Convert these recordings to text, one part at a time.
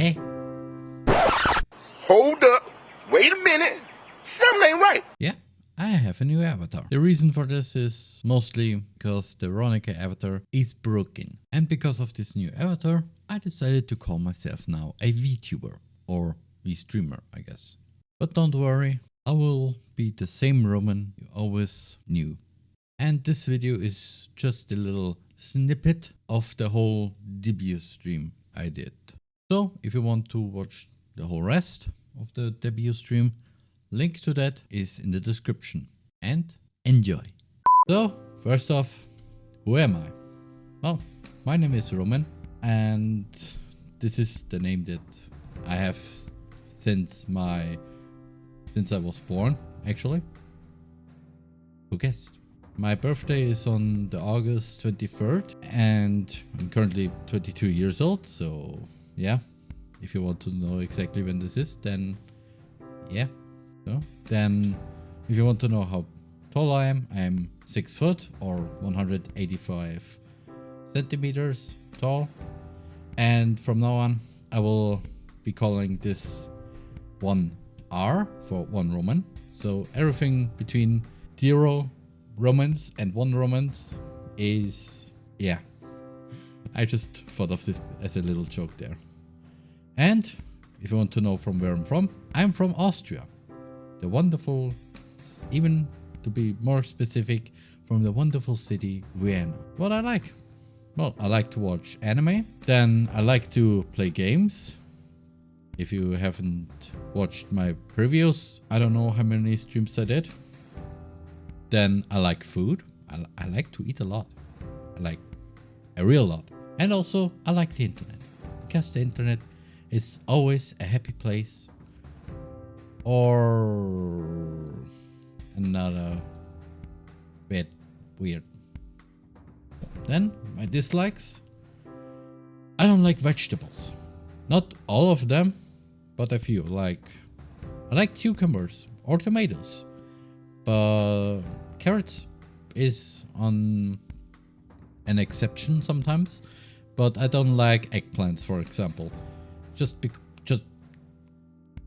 Eh? Hold up. Wait a minute. Something ain't right. Yeah, I have a new avatar. The reason for this is mostly because the Veronica avatar is broken. And because of this new avatar, I decided to call myself now a VTuber or V-streamer, I guess. But don't worry, I will be the same Roman you always knew. And this video is just a little snippet of the whole debut stream I did. So if you want to watch the whole rest of the debut stream, link to that is in the description. And enjoy! So first off, who am I? Well, my name is Roman and this is the name that I have since my since I was born actually. Who guessed? My birthday is on the August 23rd and I'm currently 22 years old. So yeah, if you want to know exactly when this is, then yeah. So then if you want to know how tall I am, I am 6 foot or 185 centimeters tall. And from now on, I will be calling this one R for one Roman. So everything between zero Romans and one Romans is, yeah. I just thought of this as a little joke there. And if you want to know from where I'm from, I'm from Austria. The wonderful, even to be more specific, from the wonderful city Vienna. What I like? Well, I like to watch anime. Then I like to play games. If you haven't watched my previous, I don't know how many streams I did. Then I like food. I, I like to eat a lot. I like a real lot. And also I like the internet. Because the internet is always a happy place. Or another bit weird. Then my dislikes. I don't like vegetables. Not all of them, but a few. Like I like cucumbers or tomatoes. But carrots is on an exception sometimes. But I don't like eggplants, for example. Just just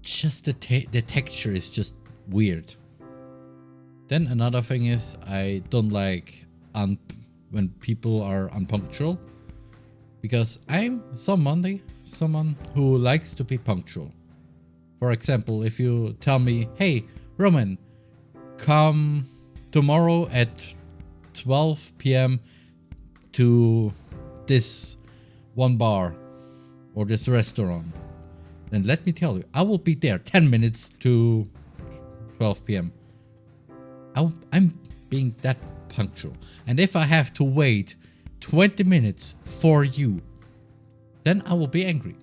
just the the texture is just weird. Then another thing is I don't like when people are unpunctual because I'm someone someone who likes to be punctual. For example, if you tell me, "Hey, Roman, come tomorrow at 12 p.m. to this one bar or this restaurant," then let me tell you, I will be there 10 minutes to 12 p.m. I'm being that punctual. And if I have to wait 20 minutes for you, then I will be angry.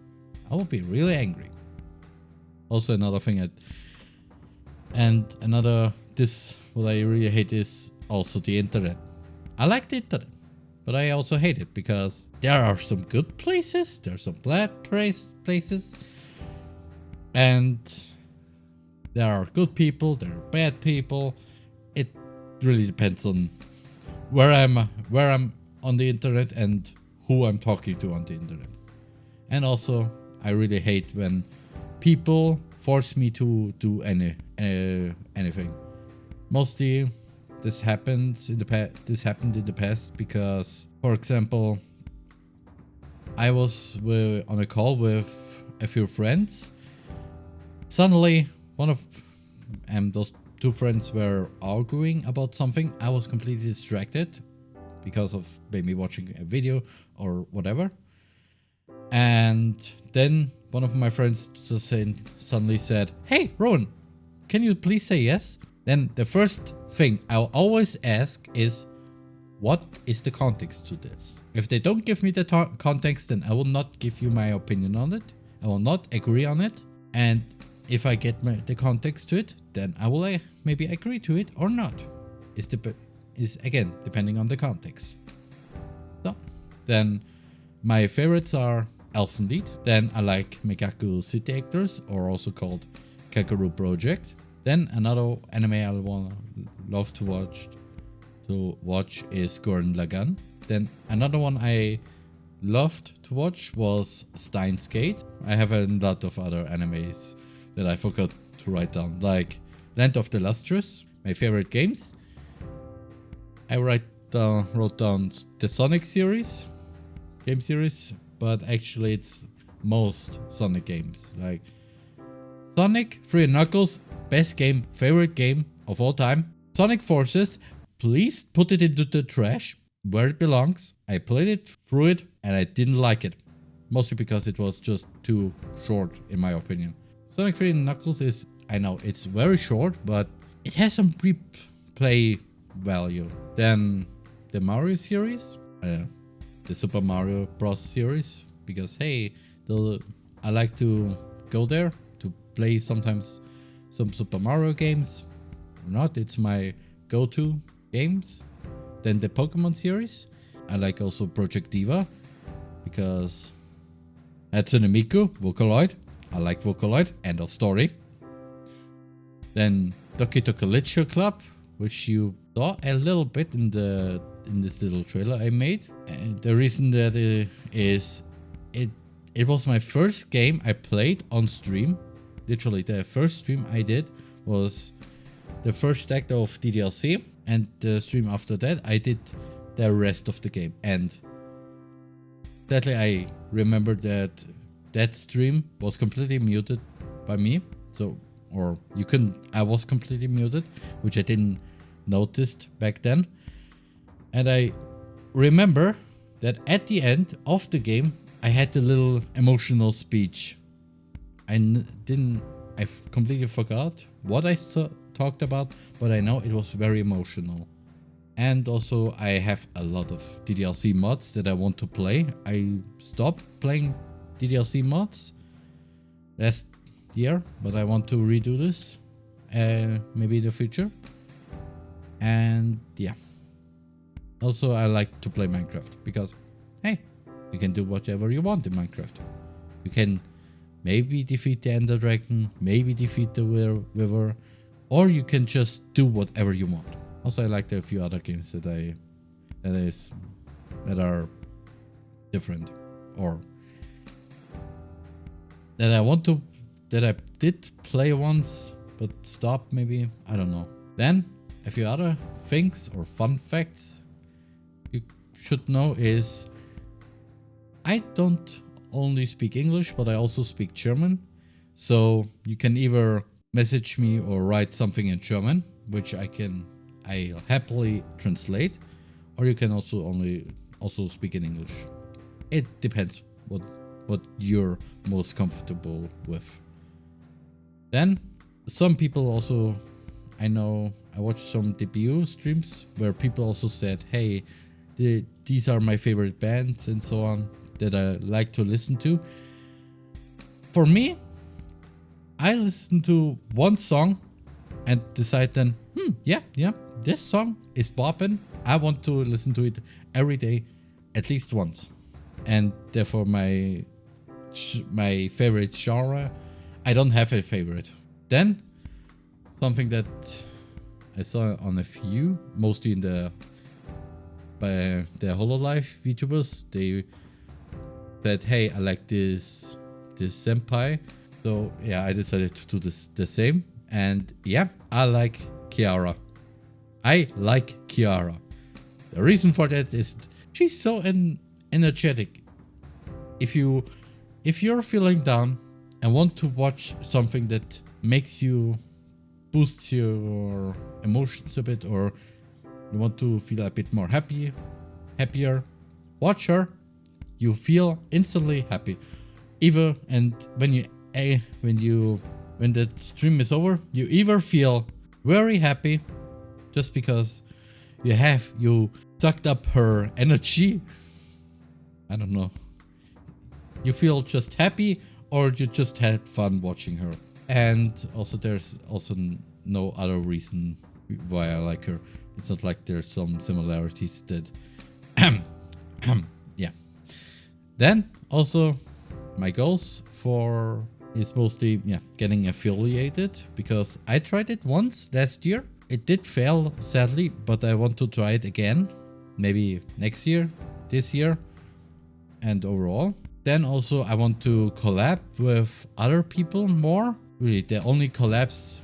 I will be really angry. Also another thing I, and another, this, what I really hate is also the internet. I like the internet, but I also hate it because there are some good places, there are some bad places, and there are good people, there are bad people. It really depends on where I'm where I'm on the internet and who I'm talking to on the internet. And also, I really hate when people force me to do any uh, anything. Mostly, this happens in the past. This happened in the past because, for example, I was on a call with a few friends. Suddenly, one of um, those two friends were arguing about something. I was completely distracted because of maybe watching a video or whatever. And then one of my friends just suddenly said, Hey, Roman, can you please say yes? Then the first thing I'll always ask is, what is the context to this? If they don't give me the context, then I will not give you my opinion on it. I will not agree on it. And if I get my, the context to it, then I will uh, maybe agree to it or not. Is the is again depending on the context. So then my favorites are Elfen Then I like Mekakucity Actors or also called Kagerou Project. Then another anime I want love to watch to watch is Gurren Lagann. Then another one I loved to watch was Steins Gate. I have a lot of other animes that I forgot to write down, like Land of the Lustrous, my favorite games. I write down, wrote down the Sonic series, game series, but actually it's most Sonic games. Like Sonic, Three Knuckles, best game, favorite game of all time. Sonic Forces, please put it into the trash where it belongs. I played it through it and I didn't like it. Mostly because it was just too short in my opinion. Sonic 3 Knuckles is, I know it's very short, but it has some replay value. Then the Mario series, uh, the Super Mario Bros. series, because hey, I like to go there to play sometimes some Super Mario games. Or not, it's my go-to games. Then the Pokemon series. I like also Project Diva because Hatsune Miku, Vocaloid. I like Vocaloid, end of story. Then Doki Doki Literature Club, which you saw a little bit in the in this little trailer I made. And the reason that it is it it was my first game I played on stream. Literally the first stream I did was the first act of DDLC and the stream after that I did the rest of the game. And sadly I remember that that stream was completely muted by me. So or you couldn't I was completely muted which I didn't noticed back then. And I remember that at the end of the game I had the little emotional speech I didn't I completely forgot what I talked about, but I know it was very emotional. And also I have a lot of DDLC mods that I want to play. I stopped playing DDLC mods last year, but I want to redo this uh, maybe in the future. And yeah. Also, I like to play Minecraft because, hey, you can do whatever you want in Minecraft. You can maybe defeat the Ender Dragon, maybe defeat the Wither, or you can just do whatever you want. Also, I like a few other games that I that is that are different or that I want to that I did play once but stop maybe I don't know. Then a few other things or fun facts you should know is I don't only speak English but I also speak German so you can either message me or write something in German, which I can I happily translate, or you can also only also speak in English. It depends what what you're most comfortable with. Then some people also I know I watched some debut streams where people also said, "Hey, the, these are my favorite bands and so on that I like to listen to." For me, I listen to one song and decide then, hmm, yeah, yeah, this song is bopping. I want to listen to it every day, at least once. And therefore my my favorite genre, I don't have a favorite. Then something that I saw on a few, mostly in the by the Hololive VTubers, they said, hey, I like this this senpai so yeah, I decided to do this the same. And yeah, I like Kiara. I like Kiara. The reason for that is she's so en energetic. If you if you're feeling down and want to watch something that makes you boosts your emotions a bit or you want to feel a bit more happy, happier, watch her. You feel instantly happy. Even and when you a when you when the stream is over, you either feel very happy just because you have you sucked up her energy. I don't know. You feel just happy or you just had fun watching her. And also there's also no other reason why I like her. It's not like there's some similarities that. Then also my goals for is mostly yeah getting affiliated because I tried it once last year. It did fail sadly, but I want to try it again. Maybe next year, this year. and overall. Then also I want to collab with other people more. Really, the only collabs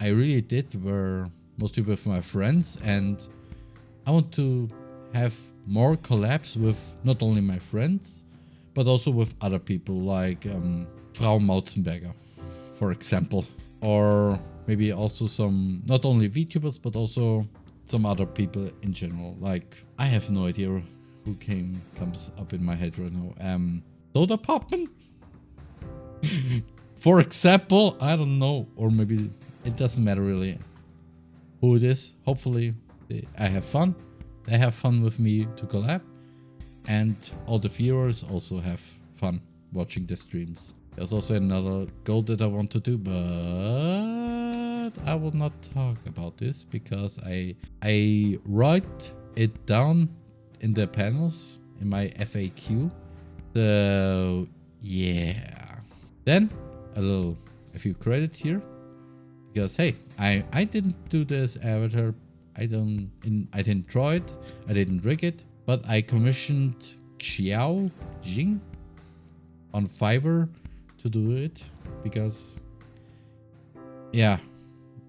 I really did were mostly with my friends and I want to have more collabs with not only my friends, but also with other people like um, Frau Mautzenberger, for example. Or maybe also some, not only VTubers, but also some other people in general. Like, I have no idea who came comes up in my head right now. Um, Sodapoppin? for example, I don't know. Or maybe it doesn't matter really who it is. Hopefully I have fun. They have fun with me to collab and all the viewers also have fun watching the streams. There's also another goal that I want to do, but I will not talk about this because I I write it down in the panels in my FAQ. So yeah. Then a little a few credits here because hey, I I didn't do this avatar. I don't I didn't draw it. I didn't rig it. But I commissioned Xiao Jing on Fiverr to do it because yeah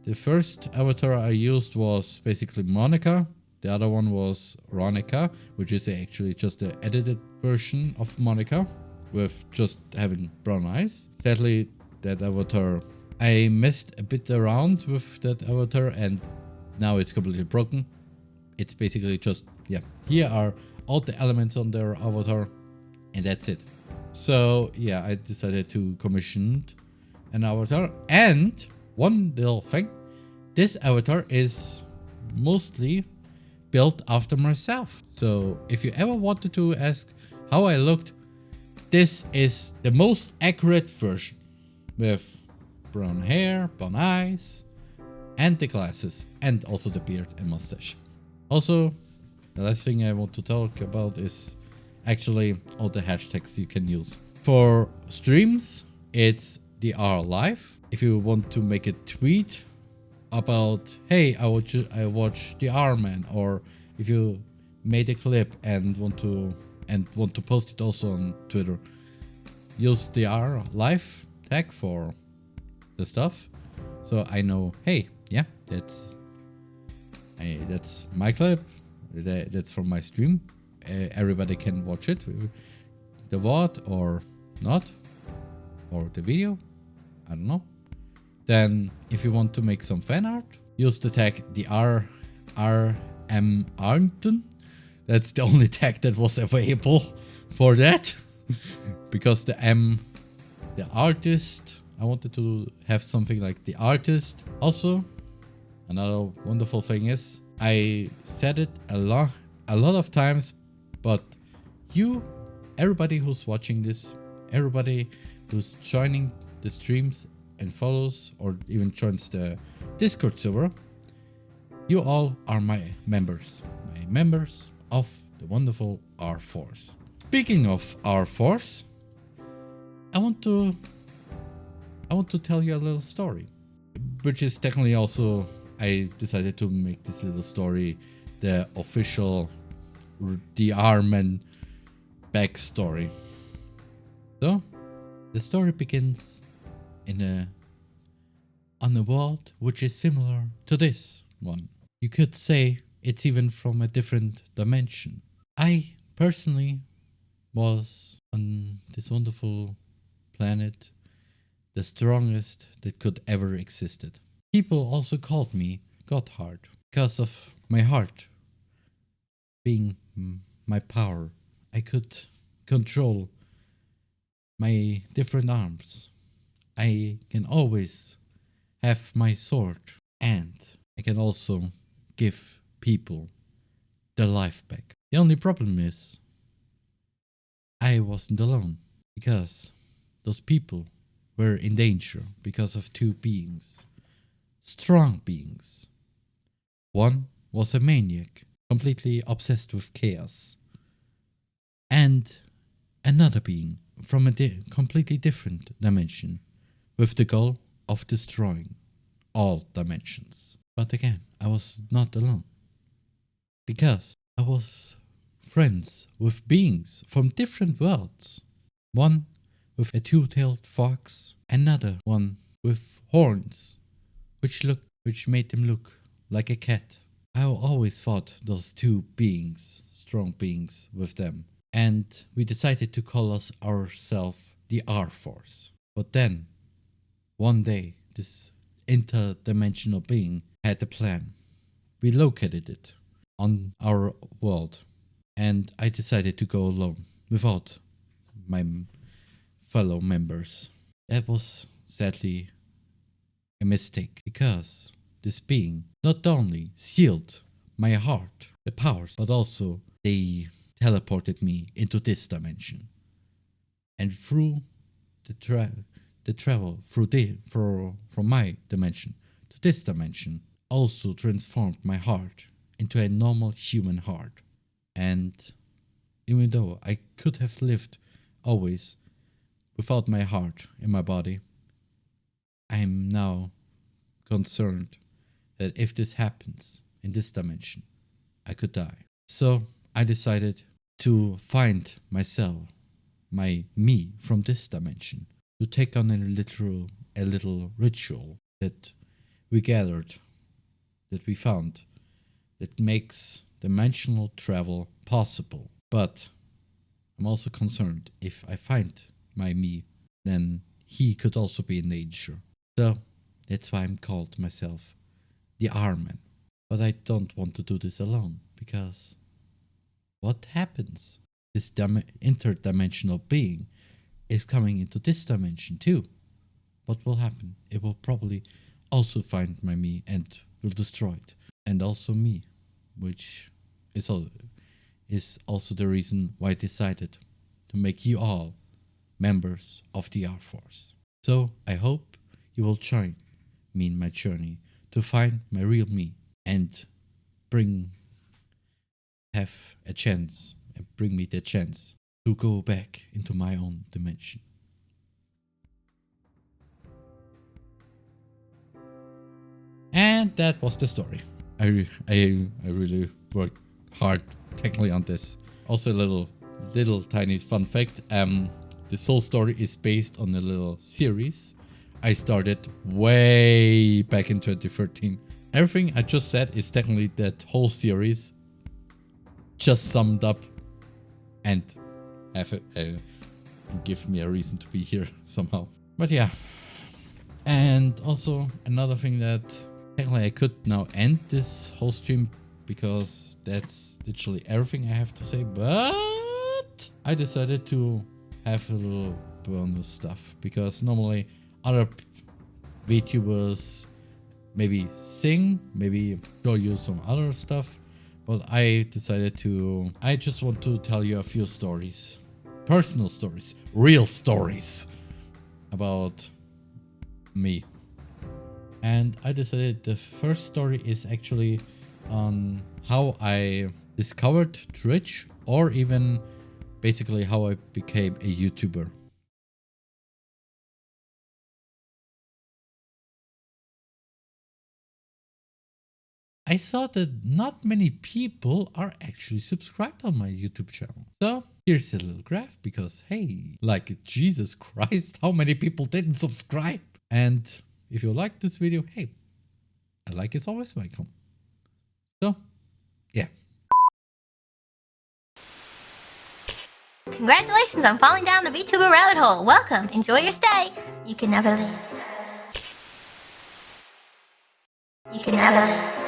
the first avatar I used was basically Monika. The other one was Ronica which is actually just the edited version of Monika with just having brown eyes. Sadly that avatar I messed a bit around with that avatar and now it's completely broken. It's basically just yeah, here are all the elements on their avatar and that's it. So yeah, I decided to commission an avatar and one little thing, this avatar is mostly built after myself. So if you ever wanted to ask how I looked, this is the most accurate version with brown hair, brown eyes, and the glasses, and also the beard and mustache. Also, the last thing I want to talk about is actually all the hashtags you can use. For streams, it's the R live. If you want to make a tweet about, hey, I watch, I watch the R man, or if you made a clip and want to and want to post it also on Twitter, use the R live tag for the stuff. So I know, hey, yeah, that's hey, that's my clip that, that's from my stream. Uh, everybody can watch it. The VOD or not. Or the video. I don't know. Then if you want to make some fan art, use the tag the R R M Arngton. That's the only tag that was available for that. because the M the artist I wanted to have something like the artist. Also, another wonderful thing is I said it a lot, a lot of times, but you, everybody who's watching this, everybody who's joining the streams and follows or even joins the Discord server, you all are my members, my members of the wonderful R Force. Speaking of R Force, I want to I want to tell you a little story, which is technically also I decided to make this little story the official the Armen backstory. So, the story begins in a on a world which is similar to this one. You could say it's even from a different dimension. I personally was on this wonderful planet, the strongest that could ever existed. People also called me Gotthard because of my heart being my power. I could control my different arms. I can always have my sword and I can also give people their life back. The only problem is I wasn't alone because those people were in danger because of two beings strong beings. One was a maniac, completely obsessed with chaos. And another being from a di completely different dimension, with the goal of destroying all dimensions. But again, I was not alone. Because I was friends with beings from different worlds. One with a two-tailed fox, another one with horns, which look which made them look like a cat. I always thought those two beings, strong beings with them. And we decided to call us ourselves the R-Force. But then, one day, this interdimensional being had a plan. We located it on our world and I decided to go alone without my fellow members. That was sadly a mistake because this being not only sealed my heart, the powers, but also they teleported me into this dimension. And through the, tra the travel through the, for, from my dimension to this dimension also transformed my heart into a normal human heart. And even though I could have lived always without my heart in my body, I am now concerned that if this happens in this dimension, I could die. So I decided to find myself, my me from this dimension, to take on a literal, a little ritual that we gathered, that we found, that makes dimensional travel possible. But I'm also concerned if I find my me, then he could also be in danger. So that's why I'm called myself the R-Man. But I don't want to do this alone because what happens? This interdimensional being is coming into this dimension too. What will happen? It will probably also find my me and will destroy it. And also me, which is, is also the reason why I decided to make you all members of the R-Force. So I hope you will join me in my journey to find my real me and bring have a chance and bring me the chance to go back into my own dimension. And that was the story. I, I, I really worked hard technically on this. Also a little, little tiny fun fact. Um, this whole story is based on a little series I started way back in 2013. Everything I just said is technically that whole series just summed up and have a, a, uh, give me a reason to be here somehow. But yeah. And also another thing that technically I could now end this whole stream because that's literally everything I have to say. But I decided to have a little bonus stuff because normally other VTubers maybe sing, maybe show you some other stuff. But I decided to, I just want to tell you a few stories. Personal stories, real stories about me. And I decided the first story is actually on how I discovered Twitch or even basically how I became a YouTuber. I saw that not many people are actually subscribed on my YouTube channel. So here's a little graph because hey, like Jesus Christ, how many people didn't subscribe? And if you like this video, hey, a like is always welcome. So yeah. Congratulations on falling down the VTuber rabbit hole. Welcome. Enjoy your stay. You can never leave. You can never leave.